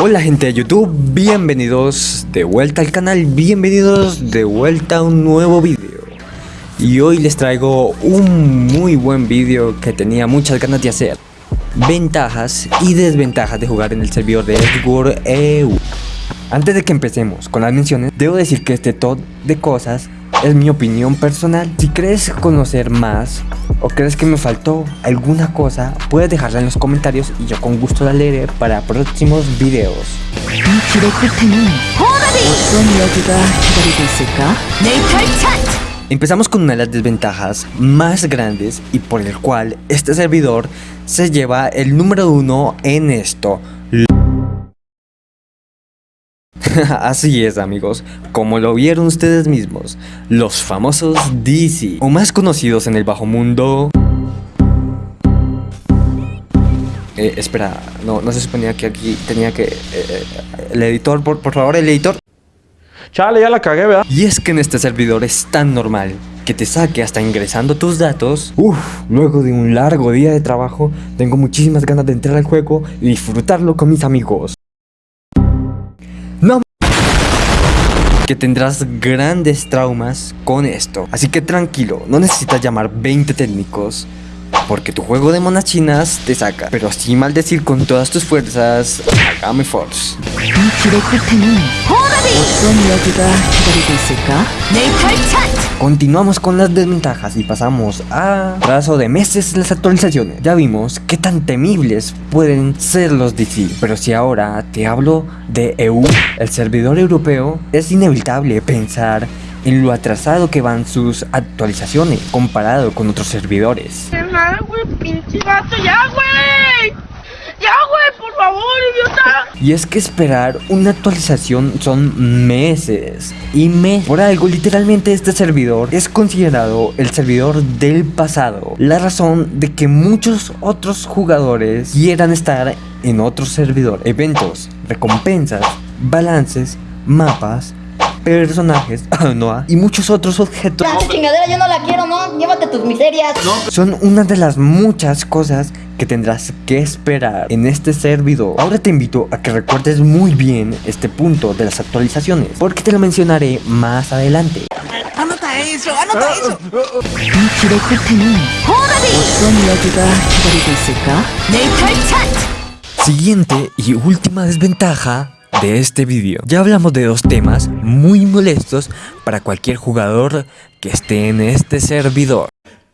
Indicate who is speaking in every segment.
Speaker 1: Hola gente de YouTube, bienvenidos de vuelta al canal, bienvenidos de vuelta a un nuevo vídeo Y hoy les traigo un muy buen vídeo que tenía muchas ganas de hacer. Ventajas y desventajas de jugar en el servidor de Edward EU Antes de que empecemos con las menciones, debo decir que este top de cosas es mi opinión personal Si crees conocer más o crees que me faltó alguna cosa, puedes dejarla en los comentarios y yo con gusto la leeré para próximos videos. Empezamos con una de las desventajas más grandes y por el cual este servidor se lleva el número uno en esto. Así es amigos, como lo vieron ustedes mismos, los famosos DC, o más conocidos en el bajo mundo... Eh, espera, no, no se suponía que aquí tenía que... Eh, eh, el editor, por, por favor, el editor.
Speaker 2: Chale, ya la cagué, ¿verdad?
Speaker 1: Y es que en este servidor es tan normal que te saque hasta ingresando tus datos. Uf, luego de un largo día de trabajo, tengo muchísimas ganas de entrar al juego y disfrutarlo con mis amigos. No que tendrás grandes traumas con esto. Así que tranquilo, no necesitas llamar 20 técnicos porque tu juego de monas chinas te saca. Pero sí maldecir con todas tus fuerzas Continuamos con las desventajas y pasamos a plazo de meses las actualizaciones. Ya vimos qué tan temibles pueden ser los DC, pero si ahora te hablo de EU, el servidor europeo, es inevitable pensar en lo atrasado que van sus actualizaciones comparado con otros servidores.
Speaker 3: ya! ¡Ya! ¡Por favor!
Speaker 1: Y es que esperar una actualización son meses y meses. Por algo, literalmente este servidor es considerado el servidor del pasado. La razón de que muchos otros jugadores quieran estar en otro servidor. Eventos, recompensas, balances, mapas, personajes, no, y muchos otros objetos.
Speaker 4: ¡Esa chingadera yo no la quiero, no! ¡Llévate tus miserias!
Speaker 1: Son una de las muchas cosas que tendrás que esperar en este servidor. Ahora te invito a que recuerdes muy bien este punto de las actualizaciones, porque te lo mencionaré más adelante.
Speaker 3: ¡Anota eso! ¡Anota eso!
Speaker 1: Siguiente y última desventaja de este vídeo. Ya hablamos de dos temas muy molestos para cualquier jugador que esté en este servidor.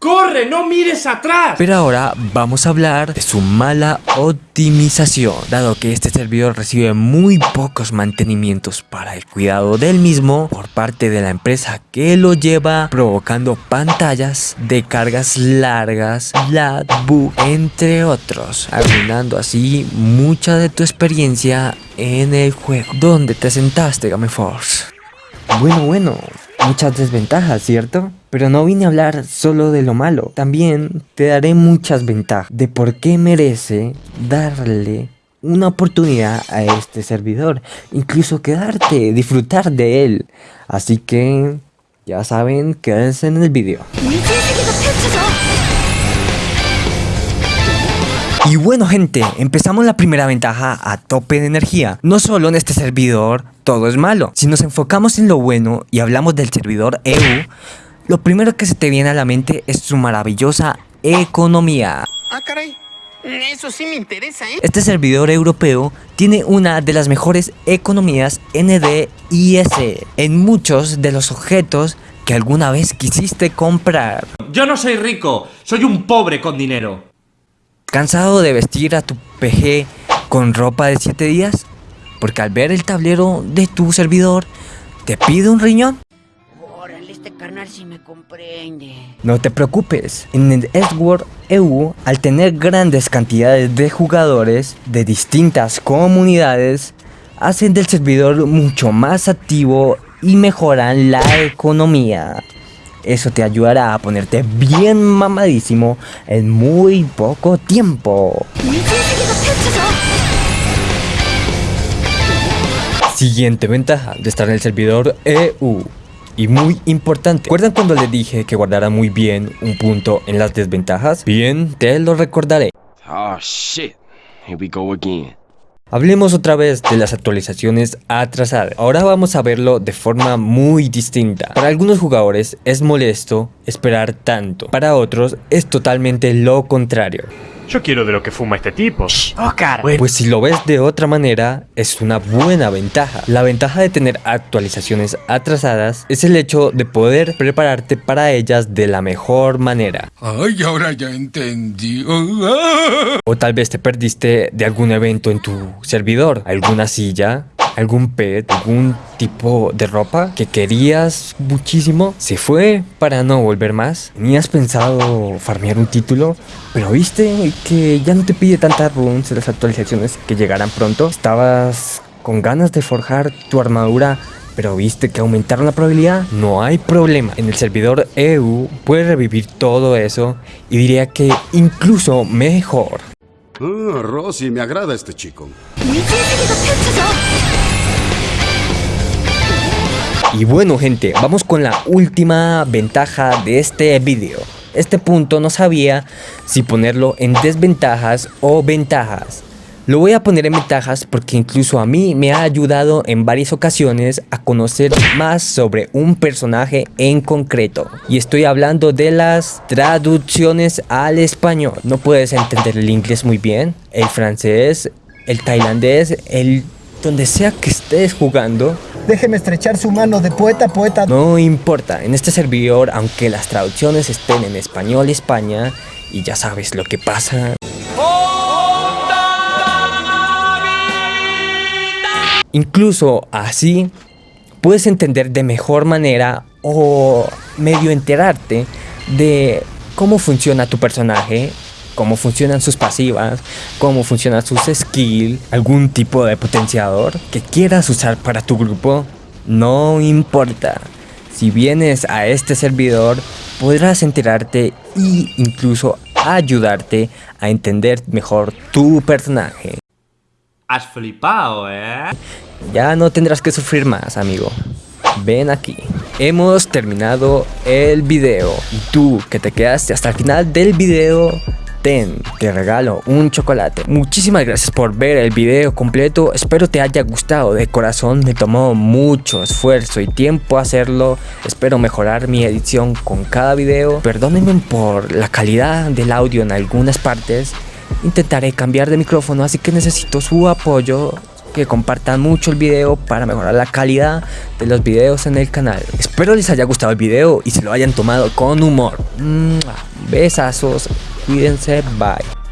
Speaker 2: ¡Corre! ¡No mires atrás!
Speaker 1: Pero ahora vamos a hablar de su mala optimización, dado que este servidor recibe muy pocos mantenimientos para el cuidado del mismo por parte de la empresa que lo lleva, provocando pantallas de cargas largas, lag, bug, entre otros, arruinando así mucha de tu experiencia en el juego. ¿Dónde te sentaste, Game Force? Bueno, bueno, muchas desventajas, ¿cierto? Pero no vine a hablar solo de lo malo, también te daré muchas ventajas de por qué merece darle una oportunidad a este servidor, incluso quedarte, disfrutar de él. Así que, ya saben, quédense en el vídeo. Y bueno gente, empezamos la primera ventaja a tope de energía. No solo en este servidor todo es malo. Si nos enfocamos en lo bueno y hablamos del servidor EU, lo primero que se te viene a la mente es su maravillosa economía.
Speaker 3: Ah, caray. Eso sí me interesa, ¿eh?
Speaker 1: Este servidor europeo tiene una de las mejores economías NDIS en muchos de los objetos que alguna vez quisiste comprar.
Speaker 2: Yo no soy rico, soy un pobre con dinero.
Speaker 1: ¿Cansado de vestir a tu PG con ropa de 7 días? Porque al ver el tablero de tu servidor, te pide un riñón. No te preocupes, en el Edward EU, al tener grandes cantidades de jugadores de distintas comunidades, hacen del servidor mucho más activo y mejoran la economía. Eso te ayudará a ponerte bien mamadísimo en muy poco tiempo. Siguiente ventaja de estar en el servidor EU. Y muy importante, ¿recuerdan cuando les dije que guardara muy bien un punto en las desventajas? Bien, te lo recordaré.
Speaker 5: Oh shit. Here we go again.
Speaker 1: Hablemos otra vez de las actualizaciones atrasadas. Ahora vamos a verlo de forma muy distinta. Para algunos jugadores es molesto esperar tanto. Para otros es totalmente lo contrario.
Speaker 5: Yo quiero de lo que fuma este tipo.
Speaker 3: Oscar.
Speaker 1: Pues si lo ves de otra manera, es una buena ventaja. La ventaja de tener actualizaciones atrasadas es el hecho de poder prepararte para ellas de la mejor manera.
Speaker 6: Ay, ahora ya entendí.
Speaker 1: O tal vez te perdiste de algún evento en tu servidor, alguna silla, algún pet, algún tipo de ropa que querías muchísimo, se fue para no volver más. Tenías pensado farmear un título, pero viste que ya no te pide tantas runes las actualizaciones que llegarán pronto. Estabas con ganas de forjar tu armadura pero viste que aumentaron la probabilidad, no hay problema. En el servidor EU puedes revivir todo eso y diría que incluso mejor.
Speaker 7: Ah, Rosy, me agrada este chico.
Speaker 1: Y bueno gente, vamos con la última ventaja de este video. Este punto no sabía si ponerlo en desventajas o ventajas. Lo voy a poner en ventajas porque incluso a mí me ha ayudado en varias ocasiones a conocer más sobre un personaje en concreto. Y estoy hablando de las traducciones al español. No puedes entender el inglés muy bien, el francés, el tailandés, el donde sea que estés jugando.
Speaker 8: Déjeme estrechar su mano de poeta poeta.
Speaker 1: No importa, en este servidor, aunque las traducciones estén en español España, y ya sabes lo que pasa. Incluso así, puedes entender de mejor manera o medio enterarte de cómo funciona tu personaje, cómo funcionan sus pasivas, cómo funcionan sus skills, algún tipo de potenciador que quieras usar para tu grupo, no importa. Si vienes a este servidor, podrás enterarte e incluso ayudarte a entender mejor tu personaje.
Speaker 2: Has flipado, ¿eh?
Speaker 1: Ya no tendrás que sufrir más, amigo. Ven aquí. Hemos terminado el video. Y tú, que te quedaste hasta el final del video, ten, te regalo un chocolate. Muchísimas gracias por ver el video completo. Espero te haya gustado de corazón. Me tomó mucho esfuerzo y tiempo hacerlo. Espero mejorar mi edición con cada video. Perdónenme por la calidad del audio en algunas partes. Intentaré cambiar de micrófono, así que necesito su apoyo que compartan mucho el video para mejorar la calidad de los videos en el canal. Espero les haya gustado el video y se lo hayan tomado con humor. Besazos, experience. Bye.